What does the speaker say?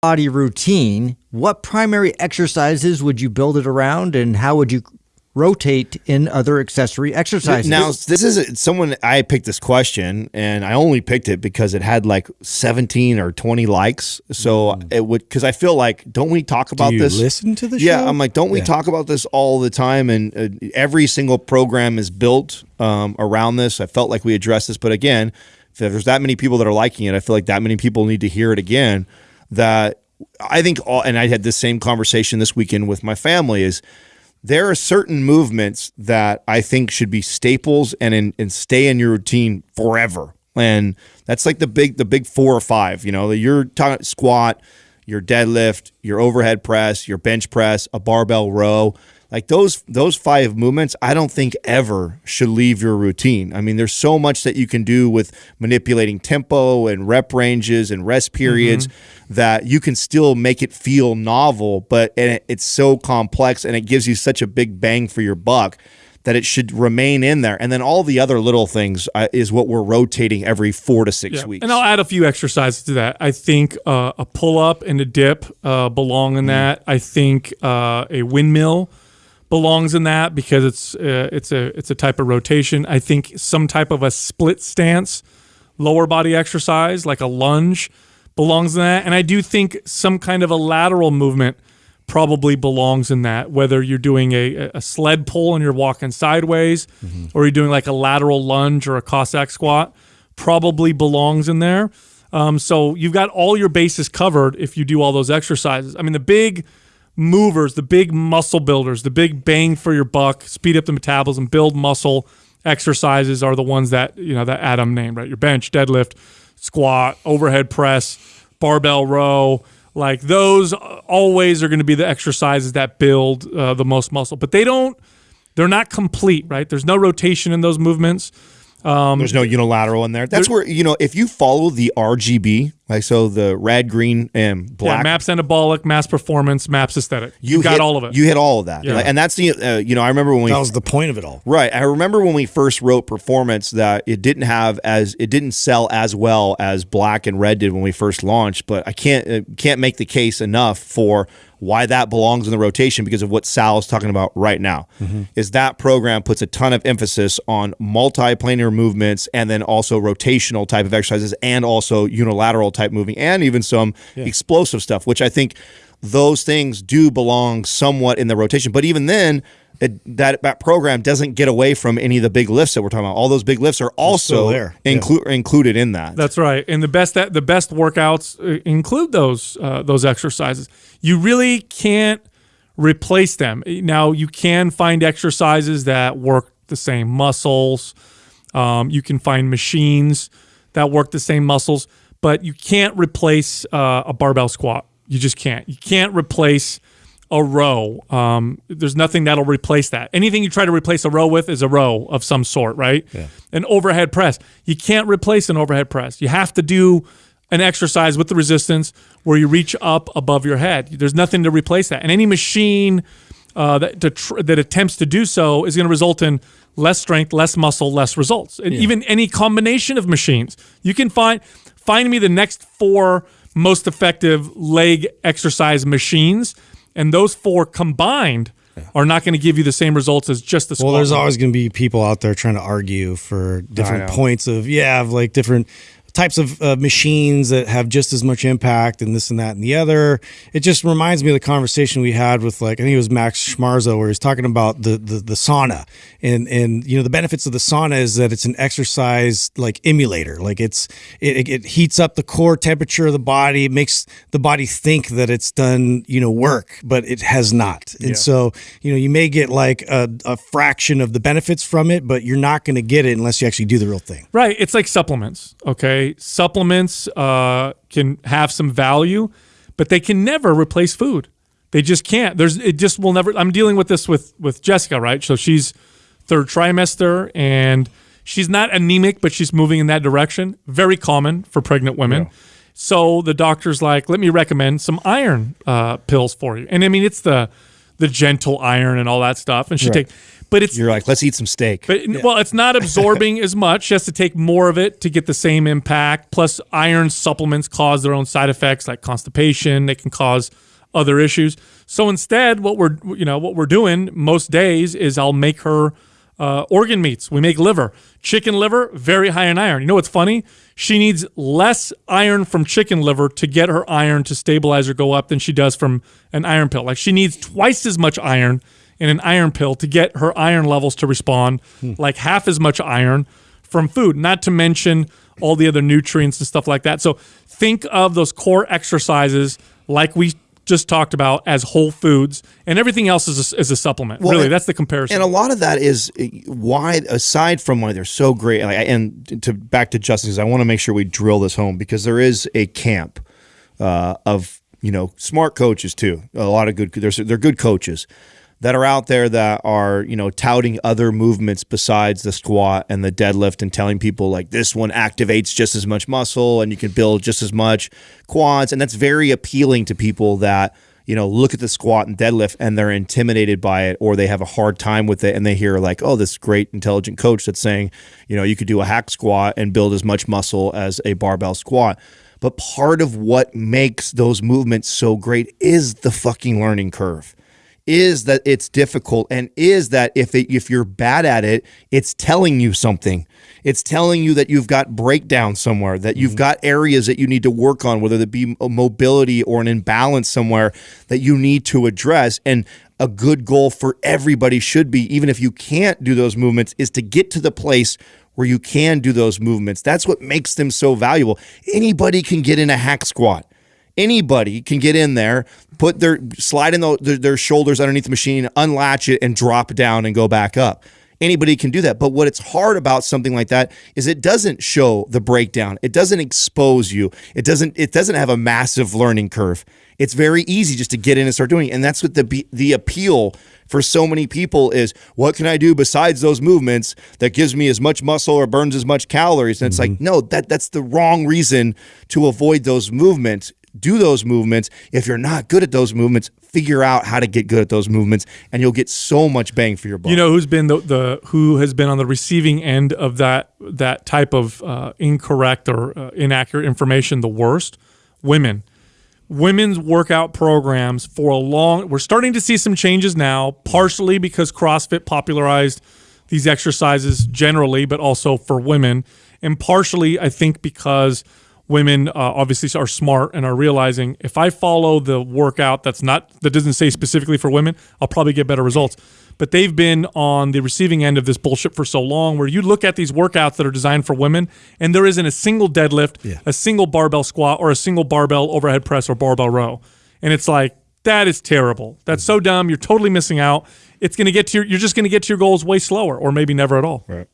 body routine, what primary exercises would you build it around and how would you rotate in other accessory exercises? Now, this is someone I picked this question and I only picked it because it had like 17 or 20 likes. So mm. it would, because I feel like, don't we talk about Do this? Listen to the yeah, show? I'm like, don't we yeah. talk about this all the time? And uh, every single program is built um, around this. I felt like we addressed this, but again, if there's that many people that are liking it, I feel like that many people need to hear it again. That I think, all, and I had this same conversation this weekend with my family is there are certain movements that I think should be staples and in, and stay in your routine forever. And that's like the big the big four or five. You know, your squat, your deadlift, your overhead press, your bench press, a barbell row. Like those those five movements, I don't think ever should leave your routine. I mean, there's so much that you can do with manipulating tempo and rep ranges and rest periods mm -hmm. that you can still make it feel novel, but it's so complex and it gives you such a big bang for your buck that it should remain in there. And then all the other little things uh, is what we're rotating every four to six yeah. weeks. And I'll add a few exercises to that. I think uh, a pull up and a dip uh, belong in mm. that. I think uh, a windmill belongs in that because it's uh, it's a it's a type of rotation. I think some type of a split stance, lower body exercise like a lunge belongs in that, and I do think some kind of a lateral movement probably belongs in that. Whether you're doing a, a sled pull and you're walking sideways, mm -hmm. or you're doing like a lateral lunge or a Cossack squat, probably belongs in there. Um, so you've got all your bases covered if you do all those exercises. I mean, the big movers, the big muscle builders, the big bang for your buck, speed up the metabolism, build muscle exercises are the ones that, you know, that Adam named, right? Your bench, deadlift, squat, overhead press, barbell row, like those always are going to be the exercises that build uh, the most muscle, but they don't, they're not complete, right? There's no rotation in those movements. Um, There's no unilateral in there. That's where you know if you follow the RGB, like so the red, green, and black. Yeah, maps anabolic, mass performance, maps aesthetic. You, you got hit, all of it. You hit all of that. Yeah. and that's the uh, you know I remember when we that was the point of it all. Right. I remember when we first wrote performance that it didn't have as it didn't sell as well as black and red did when we first launched. But I can't uh, can't make the case enough for why that belongs in the rotation because of what Sal is talking about right now. Mm -hmm. Is that program puts a ton of emphasis on multi-planar movements and then also rotational type of exercises and also unilateral type moving and even some yeah. explosive stuff, which I think those things do belong somewhat in the rotation. But even then, it, that that program doesn't get away from any of the big lifts that we're talking about. All those big lifts are also there. Inclu yeah. included in that. That's right. And the best that the best workouts uh, include those uh, those exercises. You really can't replace them. Now you can find exercises that work the same muscles. Um, you can find machines that work the same muscles, but you can't replace uh, a barbell squat. You just can't. You can't replace a row. Um, there's nothing that'll replace that. Anything you try to replace a row with is a row of some sort, right? Yeah. An overhead press. You can't replace an overhead press. You have to do an exercise with the resistance where you reach up above your head. There's nothing to replace that. And any machine uh, that, that attempts to do so is going to result in less strength, less muscle, less results. And yeah. even any combination of machines. You can find find me the next four most effective leg exercise machines. And those four combined are not going to give you the same results as just the squat. Well, there's always going to be people out there trying to argue for different points of yeah, of like different types of uh, machines that have just as much impact and this and that and the other. It just reminds me of the conversation we had with like I think it was Max Schmarzo where he's talking about the the, the sauna and and you know the benefits of the sauna is that it's an exercise like emulator. Like it's it, it heats up the core temperature of the body, it makes the body think that it's done you know work, but it has not. And yeah. so you know you may get like a, a fraction of the benefits from it, but you're not going to get it unless you actually do the real thing. Right. It's like supplements. Okay Supplements uh, can have some value, but they can never replace food. They just can't. There's it just will never. I'm dealing with this with with Jessica, right? So she's third trimester and she's not anemic, but she's moving in that direction. Very common for pregnant women. Yeah. So the doctor's like, let me recommend some iron uh, pills for you. And I mean, it's the the gentle iron and all that stuff. And she right. take, but it's You're like, let's eat some steak. but well, it's not absorbing as much. She has to take more of it to get the same impact. Plus, iron supplements cause their own side effects like constipation. They can cause other issues. So instead, what we're you know what we're doing most days is I'll make her uh, organ meats. We make liver, chicken liver, very high in iron. You know what's funny? She needs less iron from chicken liver to get her iron to stabilize or go up than she does from an iron pill. Like she needs twice as much iron in an iron pill to get her iron levels to respond, like half as much iron from food, not to mention all the other nutrients and stuff like that. So think of those core exercises like we just talked about as whole foods, and everything else is a, is a supplement. really, and- that's the comparison. And a lot of that is uh, why, aside from why they're so great, and to back to Justin's, I want to make sure we drill this home because there is a camp uh, of you know smart coaches too. A lot of good, there's they're good coaches that are out there that are you know touting other movements besides the squat and the deadlift and telling people like this one activates just as much muscle and you can build just as much quads and that's very appealing to people that you know, look at the squat and deadlift and they're intimidated by it or they have a hard time with it and they hear like, oh, this great intelligent coach that's saying, you know, you could do a hack squat and build as much muscle as a barbell squat. But part of what makes those movements so great is the fucking learning curve. Is that it's difficult and is that if it, if you're bad at it, it's telling you something. It's telling you that you've got breakdown somewhere, that you've mm-hmm. got areas that you need to work on, whether it be a uh, mobility or an imbalance somewhere that you need to address. And a good goal for everybody should be, even if you can't do those movements, is to get to the place where you can do those movements. That's what makes them so valuable. Anybody can get in a hack squat anybody can get in there, put their slide in the, their, their shoulders underneath the machine, unlatch it, and drop down and go back up. Anybody can do that. But what it's hard about something like that is it doesn't show the breakdown. It doesn't expose you. It doesn't it doesn't have a massive learning curve. It's very easy just to get in and start doing it. And that's what the the appeal for so many people is what can I do besides those movements that gives me as much muscle or burns as much calories? And it's like, mm-hmm. no, that that's the wrong reason to avoid those movements do those movements. If you're not good at those movements, figure out how to get good at those movements, and you'll get so much bang for your buck. You know who's been the, the who has been on the receiving end of that that type of uh, incorrect or uh, inaccurate information the worst? Women. Women's workout programs for a long. We're starting to see some changes now, partially because CrossFit popularized these exercises generally, but also for women, and partially I think because women uh, obviously are smart and are realizing if I follow the workout that's not that doesn't say specifically for women, I'll probably get better results. But they've been on the receiving end of this bullshit for so long where you look at these workouts that are designed for women and there isn't a single deadlift, Yeah. a single barbell squat, or a single barbell overhead press or barbell row. And it's like, that is terrible. That's so dumb. You're totally missing out. It's going to get to your, you're just going to get to your goals way slower or maybe never at all. Right.